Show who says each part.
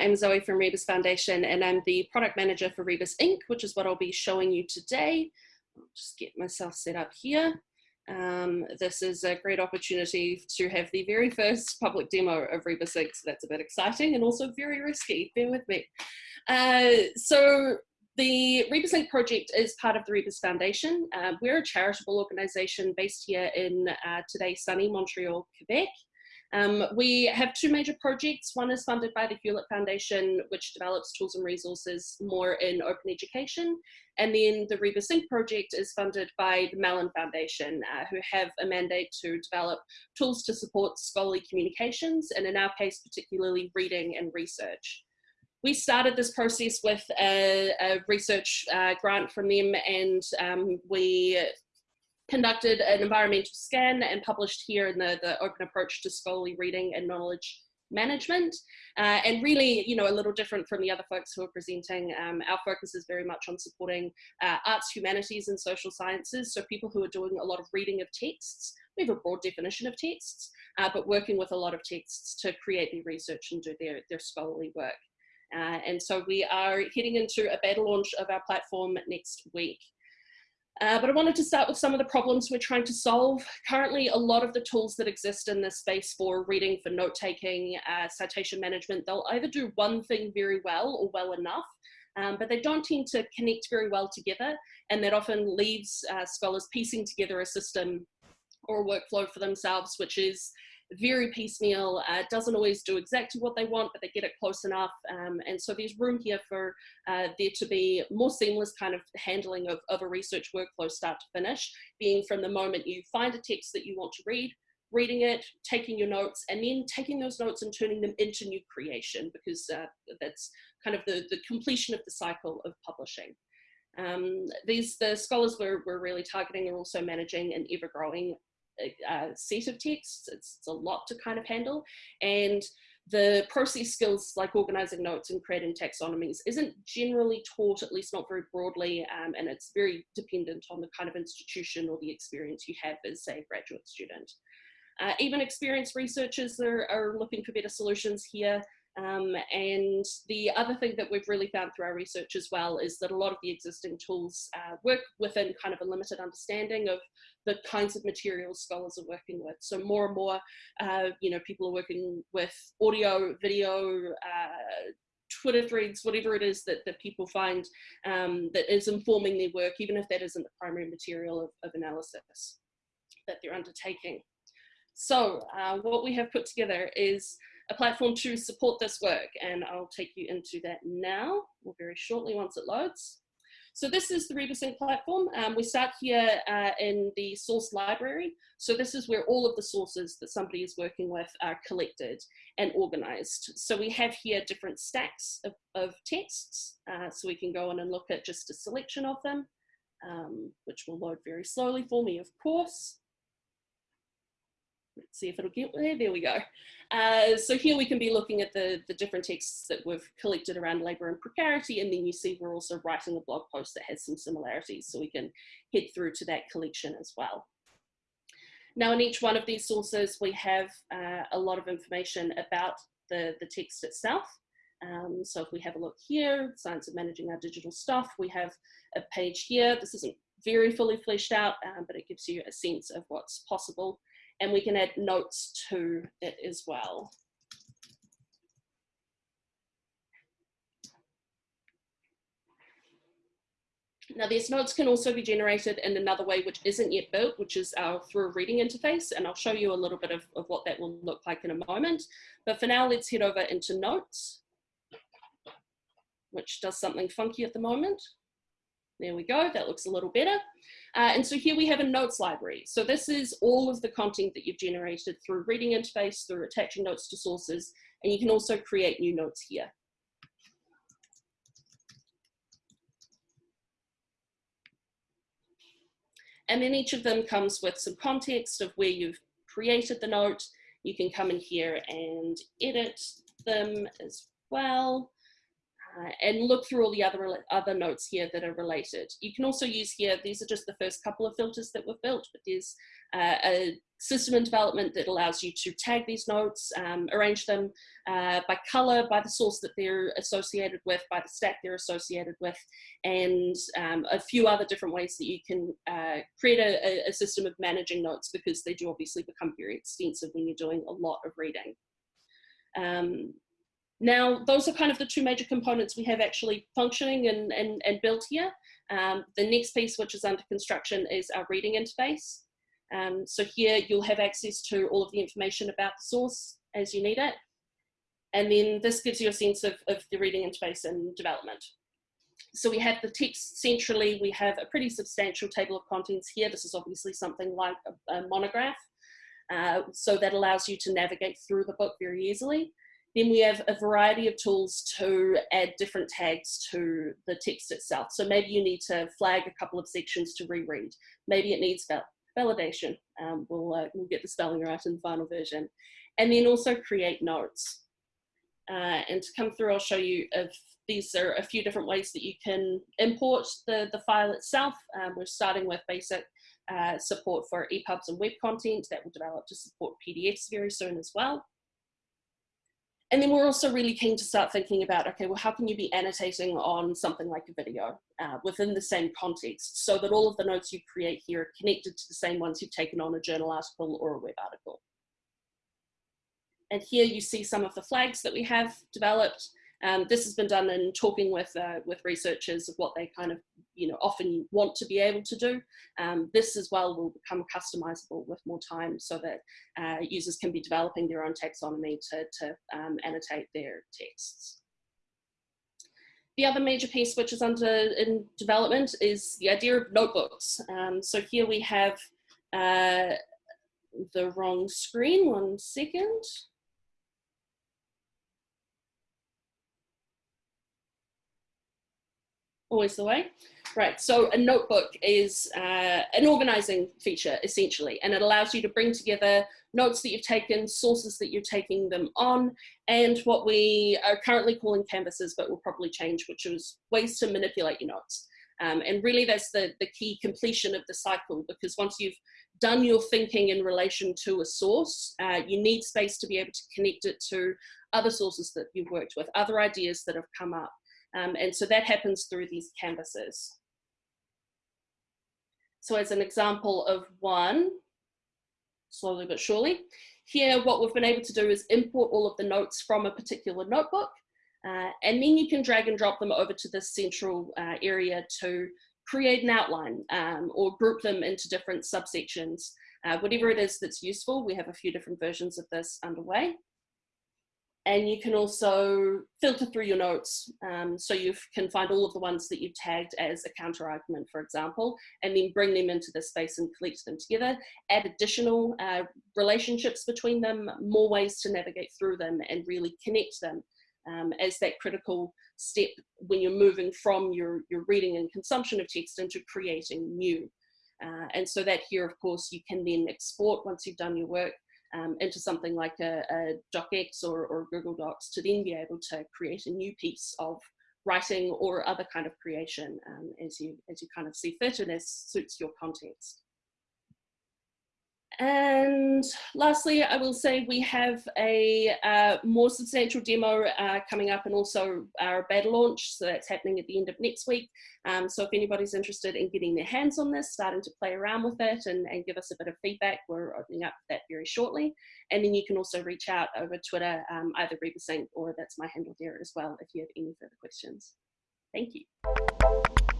Speaker 1: I'm Zoe from Rebus Foundation, and I'm the product manager for Rebus Ink, which is what I'll be showing you today. I'll just get myself set up here. Um, this is a great opportunity to have the very first public demo of Rebus Ink, so that's a bit exciting and also very risky. Bear with me. Uh, so the Rebus Ink project is part of the Rebus Foundation. Uh, we're a charitable organization based here in uh, today sunny Montreal, Quebec. Um, we have two major projects. One is funded by the Hewlett Foundation, which develops tools and resources more in open education. And then the Rebus Ink project is funded by the Mellon Foundation, uh, who have a mandate to develop tools to support scholarly communications, and in our case, particularly reading and research. We started this process with a, a research uh, grant from them and um, we conducted an environmental scan and published here in the, the open approach to scholarly reading and knowledge management. Uh, and really you know a little different from the other folks who are presenting. Um, our focus is very much on supporting uh, arts humanities and social sciences. So people who are doing a lot of reading of texts we have a broad definition of texts uh, but working with a lot of texts to create their research and do their, their scholarly work. Uh, and so we are heading into a beta launch of our platform next week uh, but I wanted to start with some of the problems we're trying to solve. Currently, a lot of the tools that exist in this space for reading, for note-taking, uh, citation management, they'll either do one thing very well or well enough, um, but they don't tend to connect very well together, and that often leaves uh, scholars piecing together a system or a workflow for themselves, which is very piecemeal, uh, doesn't always do exactly what they want, but they get it close enough. Um, and so there's room here for uh, there to be more seamless kind of handling of, of a research workflow start to finish, being from the moment you find a text that you want to read, reading it, taking your notes, and then taking those notes and turning them into new creation, because uh, that's kind of the, the completion of the cycle of publishing. Um, these the scholars we're, we're really targeting are also managing an ever-growing uh, set of texts. It's, it's, a lot to kind of handle. And the process skills like organizing notes and creating taxonomies isn't generally taught, at least not very broadly, um, and it's very dependent on the kind of institution or the experience you have as, say, a graduate student. Uh, even experienced researchers are, are looking for better solutions here. Um, and the other thing that we've really found through our research as well is that a lot of the existing tools uh, work within kind of a limited understanding of the kinds of materials scholars are working with. So more and more, uh, you know, people are working with audio, video, uh, Twitter threads, whatever it is that, that people find um, that is informing their work, even if that isn't the primary material of, of analysis that they're undertaking. So uh, what we have put together is a platform to support this work. And I'll take you into that now or very shortly once it loads. So this is the Rebus Ink platform. Um, we start here uh, in the source library. So this is where all of the sources that somebody is working with are collected and organized. So we have here different stacks of, of texts. Uh, so we can go in and look at just a selection of them, um, which will load very slowly for me, of course. Let's see if it'll get there. There we go. Uh, so here we can be looking at the, the different texts that we've collected around labour and precarity, and then you see we're also writing a blog post that has some similarities, so we can head through to that collection as well. Now in each one of these sources, we have uh, a lot of information about the, the text itself. Um, so if we have a look here, Science of Managing Our Digital Stuff, we have a page here. This isn't very fully fleshed out, um, but it gives you a sense of what's possible and we can add notes to it as well. Now these notes can also be generated in another way which isn't yet built, which is our through a reading interface. And I'll show you a little bit of, of what that will look like in a moment. But for now, let's head over into notes, which does something funky at the moment. There we go, that looks a little better. Uh, and so here we have a notes library. So this is all of the content that you've generated through reading interface, through attaching notes to sources, and you can also create new notes here. And then each of them comes with some context of where you've created the note. You can come in here and edit them as well. Uh, and look through all the other, other notes here that are related. You can also use here, these are just the first couple of filters that were built, but there's uh, a system in development that allows you to tag these notes, um, arrange them uh, by color, by the source that they're associated with, by the stack they're associated with, and um, a few other different ways that you can uh, create a, a, system of managing notes because they do obviously become very extensive when you're doing a lot of reading. Um, now, those are kind of the two major components we have actually functioning and, and, and built here. Um, the next piece, which is under construction, is our reading interface. Um, so here you'll have access to all of the information about the source as you need it. And then this gives you a sense of, of the reading interface and development. So we have the text centrally, we have a pretty substantial table of contents here. This is obviously something like a, a monograph. Uh, so that allows you to navigate through the book very easily. Then we have a variety of tools to add different tags to the text itself. So maybe you need to flag a couple of sections to reread. Maybe it needs val validation. Um, we'll, uh, we'll get the spelling right in the final version. And then also create notes. Uh, and to come through, I'll show you if these are a few different ways that you can import the, the file itself. Um, we're starting with basic uh, support for EPUBs and web content that will develop to support PDFs very soon as well. And then we're also really keen to start thinking about, okay, well, how can you be annotating on something like a video uh, within the same context so that all of the notes you create here are connected to the same ones you've taken on a journal article or a web article. And here you see some of the flags that we have developed. Um, this has been done in talking with, uh, with researchers of what they kind of, you know, often want to be able to do. Um, this as well will become customizable with more time so that uh, users can be developing their own taxonomy to, to um, annotate their texts. The other major piece which is under in development is the idea of notebooks. Um, so here we have uh, the wrong screen, one second. Always the way. Right, so a notebook is uh, an organizing feature essentially, and it allows you to bring together notes that you've taken, sources that you're taking them on, and what we are currently calling canvases, but will probably change, which is ways to manipulate your notes. Um, and really that's the, the key completion of the cycle, because once you've done your thinking in relation to a source, uh, you need space to be able to connect it to other sources that you've worked with, other ideas that have come up. Um, and so that happens through these canvases. So as an example of one, slowly but surely, here what we've been able to do is import all of the notes from a particular notebook, uh, and then you can drag and drop them over to this central uh, area to create an outline um, or group them into different subsections. Uh, whatever it is that's useful, we have a few different versions of this underway. And you can also filter through your notes. Um, so you can find all of the ones that you've tagged as a counter argument, for example, and then bring them into the space and collect them together, add additional uh, relationships between them, more ways to navigate through them and really connect them um, as that critical step when you're moving from your, your reading and consumption of text into creating new. Uh, and so that here, of course, you can then export once you've done your work um, into something like a, a DocX or, or Google Docs to then be able to create a new piece of writing or other kind of creation um, as you as you kind of see fit and as suits your context. And lastly, I will say we have a uh, more substantial demo uh, coming up and also our beta launch. So that's happening at the end of next week. Um, so if anybody's interested in getting their hands on this, starting to play around with it and, and give us a bit of feedback, we're opening up that very shortly. And then you can also reach out over Twitter, um, either RebusInk or that's my handle there as well if you have any further questions. Thank you.